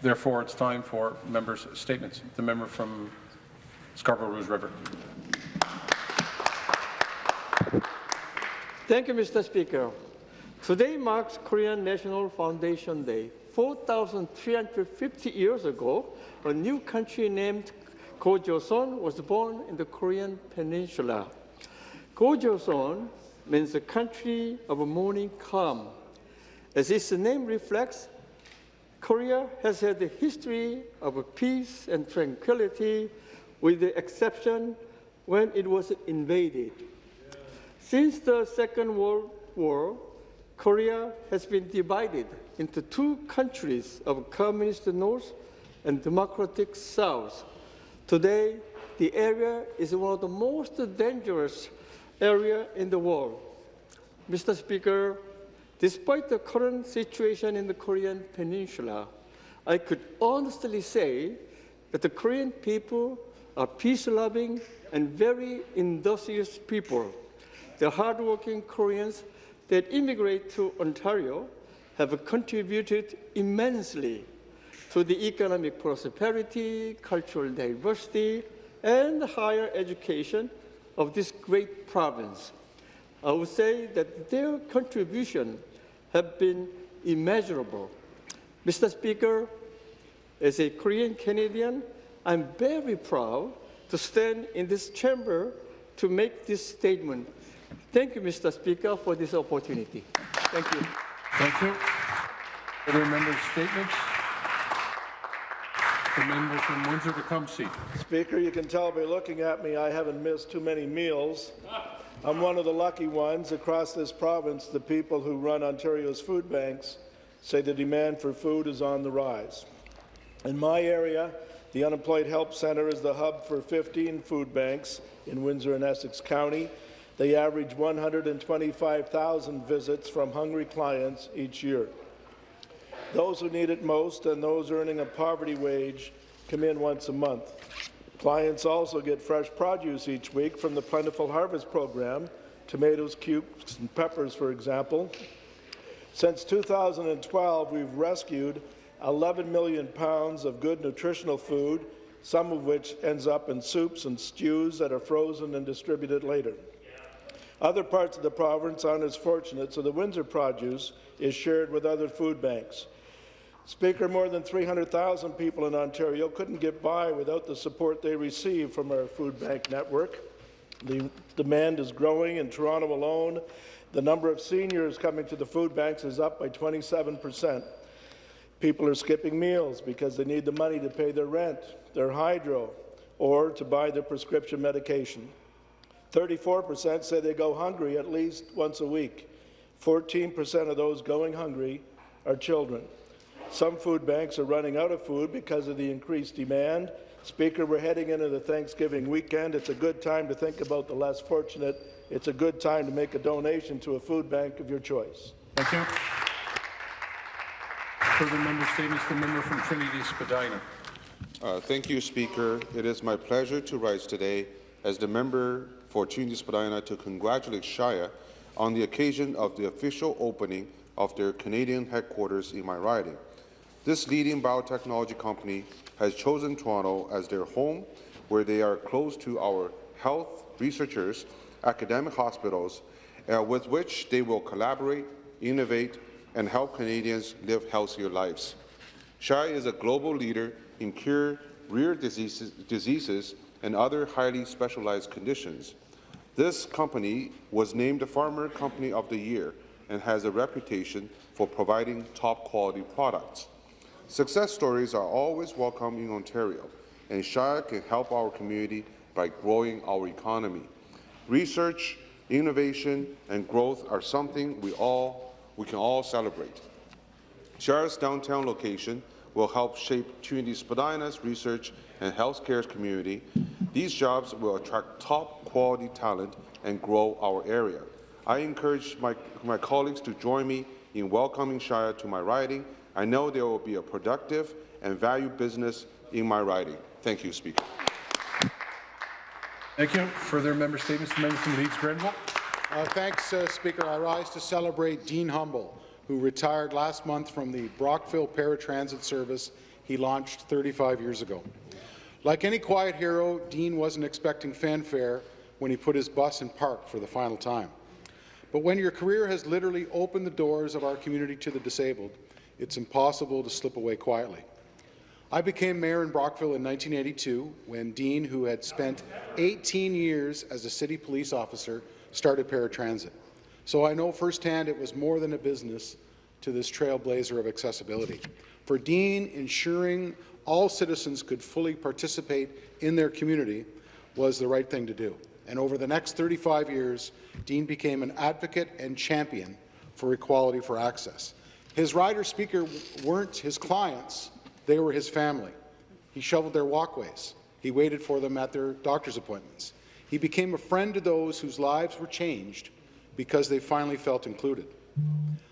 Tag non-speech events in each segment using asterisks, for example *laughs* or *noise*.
Therefore, it's time for members' statements. The member from Scarborough Rouge River. Thank you, Mr. Speaker. Today marks Korean National Foundation Day. 4,350 years ago, a new country named Gojoseon was born in the Korean peninsula. Gojoseon means the country of morning calm. As its name reflects, Korea has had a history of peace and tranquility, with the exception when it was invaded. Since the Second World War, Korea has been divided into two countries of communist North and democratic South. Today, the area is one of the most dangerous areas in the world. Mr. Speaker, despite the current situation in the Korean peninsula, I could honestly say that the Korean people are peace-loving and very industrious people. The hardworking Koreans that immigrate to Ontario have contributed immensely to the economic prosperity, cultural diversity, and higher education of this great province. I would say that their contribution have been immeasurable. Mr. Speaker, as a Korean Canadian, I'm very proud to stand in this chamber to make this statement. Thank you, Mr. Speaker, for this opportunity. Thank you. Thank you. Other members' statements? The member from Windsor-Tecumseh. Speaker, you can tell by looking at me I haven't missed too many meals. I'm one of the lucky ones. Across this province, the people who run Ontario's food banks say the demand for food is on the rise. In my area, the Unemployed Help Centre is the hub for 15 food banks in Windsor and Essex County. They average 125,000 visits from hungry clients each year. Those who need it most and those earning a poverty wage come in once a month. Clients also get fresh produce each week from the Plentiful Harvest Program, tomatoes, cubes, and peppers, for example. Since 2012, we've rescued 11 million pounds of good nutritional food, some of which ends up in soups and stews that are frozen and distributed later. Other parts of the province aren't as fortunate, so the Windsor produce is shared with other food banks. Speaker, more than 300,000 people in Ontario couldn't get by without the support they receive from our food bank network. The demand is growing in Toronto alone. The number of seniors coming to the food banks is up by 27 percent. People are skipping meals because they need the money to pay their rent, their hydro, or to buy their prescription medication. 34 percent say they go hungry at least once a week. 14 percent of those going hungry are children. Some food banks are running out of food because of the increased demand. Speaker, we're heading into the Thanksgiving weekend. It's a good time to think about the less fortunate. It's a good time to make a donation to a food bank of your choice. Thank you. Further member statements. The member from Trinity Spadina. Uh, thank you, Speaker. It is my pleasure to rise today as the member for Trinity Spadina to congratulate Shire on the occasion of the official opening of their Canadian headquarters in my riding. This leading biotechnology company has chosen Toronto as their home, where they are close to our health researchers, academic hospitals, uh, with which they will collaborate, innovate, and help Canadians live healthier lives. Shire is a global leader in cure rare diseases, diseases and other highly specialized conditions. This company was named the Pharma Company of the Year and has a reputation for providing top-quality products. Success stories are always welcome in Ontario, and Shire can help our community by growing our economy. Research, innovation, and growth are something we all we can all celebrate. Shire's downtown location will help shape Trinity Spadina's research and healthcare community. These jobs will attract top-quality talent and grow our area. I encourage my, my colleagues to join me in welcoming Shire to my riding I know there will be a productive and valued business in my riding. Thank you, Speaker. Thank you. Further member statements. The member from Leeds Grenville. Uh, thanks, uh, Speaker. I rise to celebrate Dean Humble, who retired last month from the Brockville Paratransit Service. he launched 35 years ago. Like any quiet hero, Dean wasn't expecting fanfare when he put his bus in park for the final time. But when your career has literally opened the doors of our community to the disabled, it's impossible to slip away quietly. I became mayor in Brockville in 1982 when Dean, who had spent 18 years as a city police officer, started paratransit. So I know firsthand it was more than a business to this trailblazer of accessibility. For Dean, ensuring all citizens could fully participate in their community was the right thing to do. And over the next 35 years, Dean became an advocate and champion for equality for access. His rider speaker weren't his clients, they were his family. He shoveled their walkways. He waited for them at their doctor's appointments. He became a friend to those whose lives were changed because they finally felt included.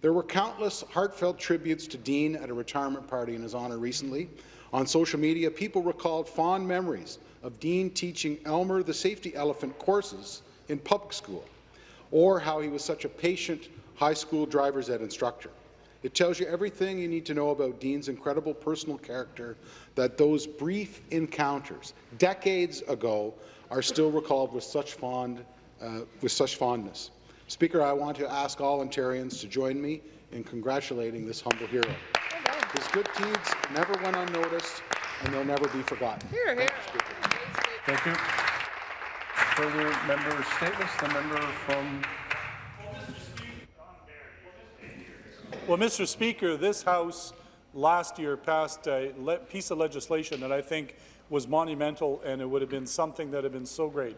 There were countless heartfelt tributes to Dean at a retirement party in his honour recently. On social media, people recalled fond memories of Dean teaching Elmer the safety elephant courses in public school, or how he was such a patient high school driver's ed instructor. It tells you everything you need to know about Dean's incredible personal character that those brief encounters, decades ago, are still recalled with such, fond, uh, with such fondness. Speaker, I want to ask all Ontarians to join me in congratulating this humble hero. His good deeds never went unnoticed, and they'll never be forgotten. Here, here. Thank you. Further member statements, the member from Well, Mr. Speaker, this House last year passed a piece of legislation that I think was monumental, and it would have been something that had been so great.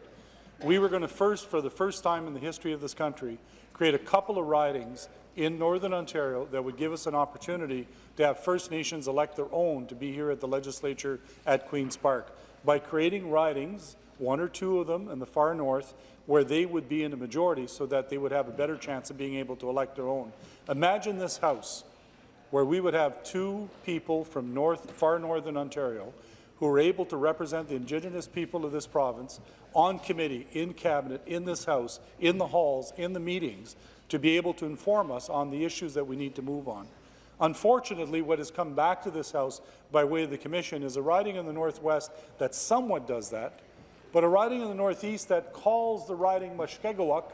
We were going to first, for the first time in the history of this country, create a couple of ridings in Northern Ontario that would give us an opportunity to have First Nations elect their own to be here at the legislature at Queen's Park. By creating ridings, one or two of them in the far north, where they would be in a majority so that they would have a better chance of being able to elect their own. Imagine this House where we would have two people from north, far northern Ontario who are able to represent the Indigenous people of this province on committee, in cabinet, in this House, in the halls, in the meetings, to be able to inform us on the issues that we need to move on. Unfortunately, what has come back to this House by way of the Commission is a riding in the Northwest that somewhat does that, but a riding in the Northeast that calls the riding Mushkegowuk,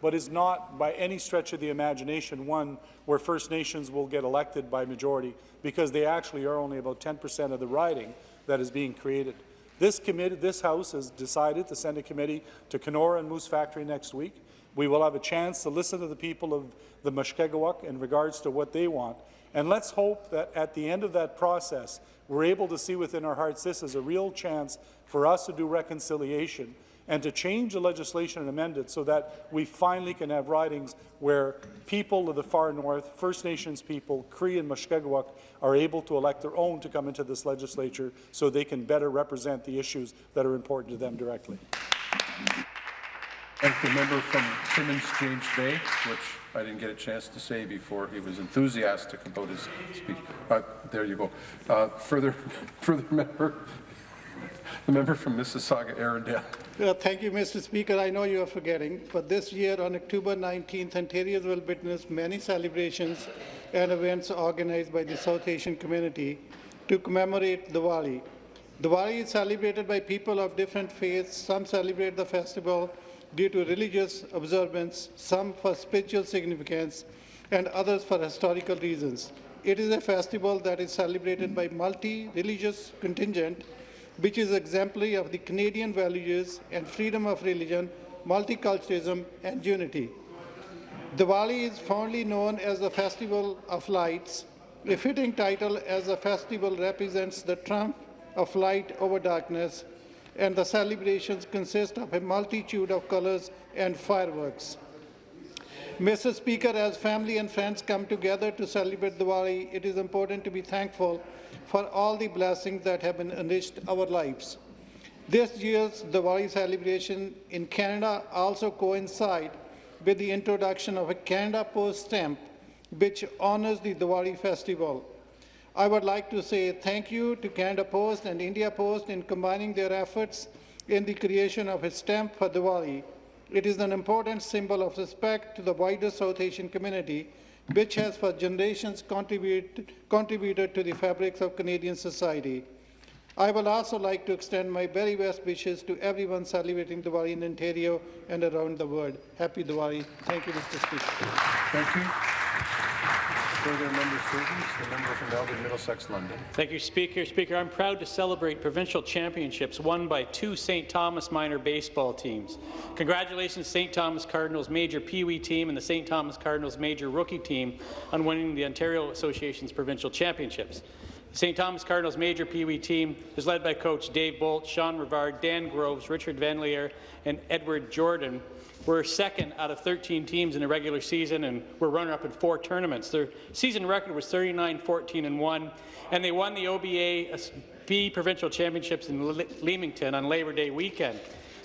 but is not by any stretch of the imagination one where First Nations will get elected by majority because they actually are only about 10 percent of the riding that is being created. This committee, this House has decided to send a committee to Kenora and Moose Factory next week. We will have a chance to listen to the people of the Mushkegowuk in regards to what they want. And let's hope that at the end of that process, we're able to see within our hearts this is a real chance for us to do reconciliation and to change the legislation and amend it so that we finally can have ridings where people of the far north, First Nations people, Cree and Mushkegowuk, are able to elect their own to come into this legislature so they can better represent the issues that are important to them directly. Thank the member from Timmins James Bay, which I didn't get a chance to say before he was enthusiastic about his speech. But there you go. Uh, further, *laughs* further member, the member from Mississauga, Erindale. Uh, Thank you, Mr. Speaker. I know you are forgetting, but this year on October 19th, Ontario will witness many celebrations and events organized by the South Asian community to commemorate Diwali. Diwali is celebrated by people of different faiths. Some celebrate the festival due to religious observance, some for spiritual significance, and others for historical reasons. It is a festival that is celebrated by multi-religious contingent which is exemplary of the Canadian values and freedom of religion, multiculturalism, and unity. Diwali is fondly known as the Festival of Lights. A fitting title as the festival represents the triumph of light over darkness, and the celebrations consist of a multitude of colors and fireworks. Mr. Speaker, as family and friends come together to celebrate Diwali, it is important to be thankful for all the blessings that have enriched our lives. This year's Diwali celebration in Canada also coincides with the introduction of a Canada Post stamp, which honors the Diwali festival. I would like to say thank you to Canada Post and India Post in combining their efforts in the creation of a stamp for Diwali. It is an important symbol of respect to the wider South Asian community which has for generations contributed, contributed to the fabrics of Canadian society. I will also like to extend my very best wishes to everyone celebrating Diwali in Ontario and around the world. Happy Diwali. Thank you, Mr. Speaker. Thank you. Further member statements, the member from Elgin Middlesex London. Thank you, Speaker. Speaker, I'm proud to celebrate provincial championships won by two St. Thomas minor baseball teams. Congratulations, St. Thomas Cardinals major Pee Wee team and the St. Thomas Cardinals major rookie team on winning the Ontario Association's provincial championships. The St. Thomas Cardinals major Pee Wee team is led by coach Dave Bolt, Sean Rivard, Dan Groves, Richard Van Leer, and Edward Jordan. We're second out of 13 teams in the regular season, and we're runner-up in four tournaments. Their season record was 39, 14, and 1, and they won the OBA uh, B Provincial Championships in Le Leamington on Labor Day weekend.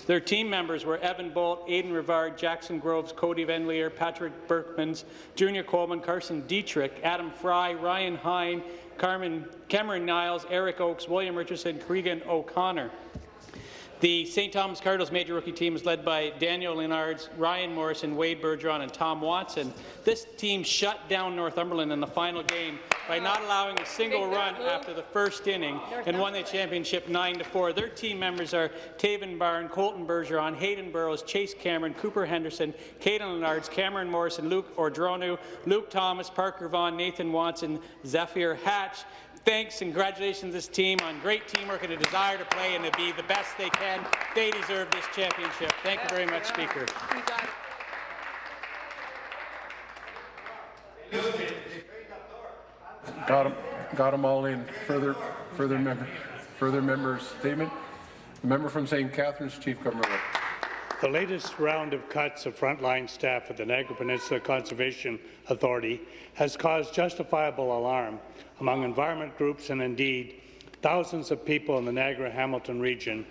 Their team members were Evan Bolt, Aiden Rivard, Jackson Groves, Cody Van Leer, Patrick Berkmans, Junior Coleman, Carson Dietrich, Adam Fry, Ryan Hine, Carmen, Cameron Niles, Eric Oakes, William Richardson, Cregan O'Connor. The St. Thomas Cardinals major rookie team is led by Daniel Leonards, Ryan Morrison, Wade Bergeron, and Tom Watson. This team shut down Northumberland in the final game by not allowing a single run after the first inning and won the championship 9 to 4. Their team members are Taven Barn, Colton Bergeron, Hayden Burrows, Chase Cameron, Cooper Henderson, Caden Leonards, Cameron Morrison, Luke Ordronu, Luke Thomas, Parker Vaughn, Nathan Watson, Zephyr Hatch, Thanks and congratulations to this team on great teamwork and a desire to play and to be the best they can. They deserve this championship. Thank you very much, Speaker. Got them, got them all in. Further, further member, further members' statement. The member from St. Catharines, Chief Government. The latest round of cuts of frontline staff at the Niagara Peninsula Conservation Authority has caused justifiable alarm among environment groups and indeed thousands of people in the Niagara-Hamilton region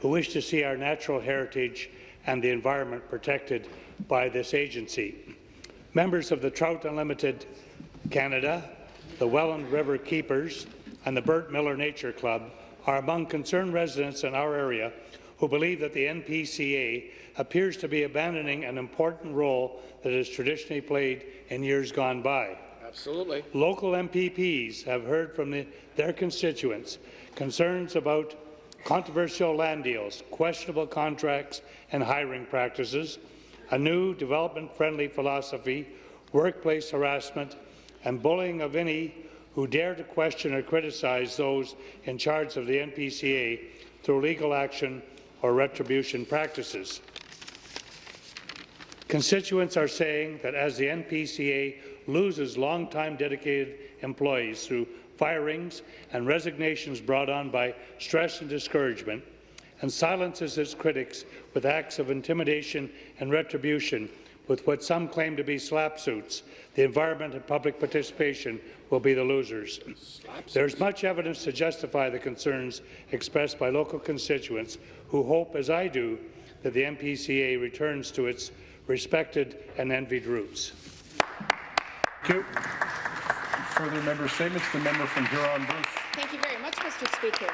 who wish to see our natural heritage and the environment protected by this agency. Members of the Trout Unlimited Canada, the Welland River Keepers, and the Bert Miller Nature Club are among concerned residents in our area who believe that the NPCA appears to be abandoning an important role that has traditionally played in years gone by. Absolutely. Local MPPs have heard from the, their constituents concerns about controversial land deals, questionable contracts and hiring practices, a new development-friendly philosophy, workplace harassment, and bullying of any who dare to question or criticize those in charge of the NPCA through legal action or retribution practices. Constituents are saying that as the NPCA loses long-time dedicated employees through firings and resignations brought on by stress and discouragement, and silences its critics with acts of intimidation and retribution with what some claim to be SLAPP suits, the environment and public participation will be the losers. There is much evidence to justify the concerns expressed by local constituents who hope, as I do, that the NPCA returns to its respected and envied roots. Thank you. Further member statements. The member from Huron-Bruce. Thank you very much, Mr. Speaker.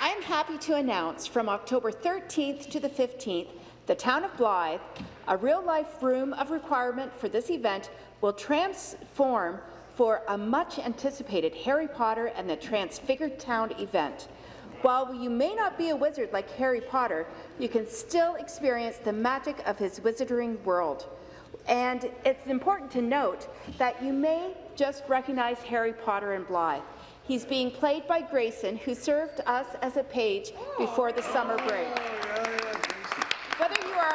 I am happy to announce from October 13th to the 15th, the town of Blyth, a real-life room of requirement for this event will transform for a much-anticipated Harry Potter and the Transfigured Town event. While you may not be a wizard like Harry Potter, you can still experience the magic of his wizarding world. And it's important to note that you may just recognize Harry Potter in Blyth. He's being played by Grayson, who served us as a page before the summer break.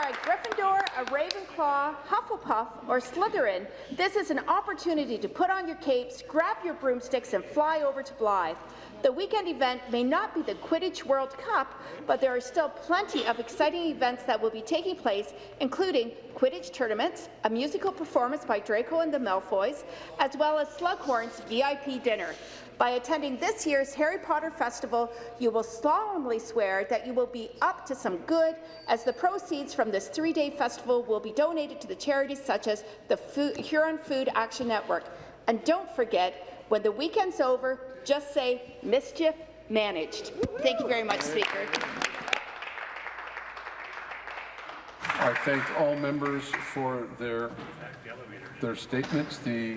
A Gryffindor, a Ravenclaw, Hufflepuff, or Slytherin, this is an opportunity to put on your capes, grab your broomsticks, and fly over to Blyth. The weekend event may not be the Quidditch World Cup, but there are still plenty of exciting events that will be taking place, including Quidditch tournaments, a musical performance by Draco and the Malfoys, as well as Slughorn's VIP dinner. By attending this year's Harry Potter Festival, you will solemnly swear that you will be up to some good, as the proceeds from this three-day festival will be donated to the charities such as the Food, Huron Food Action Network. And don't forget, when the weekend's over, just say mischief managed. Thank you very much, Speaker. I thank all members for their, their statements. The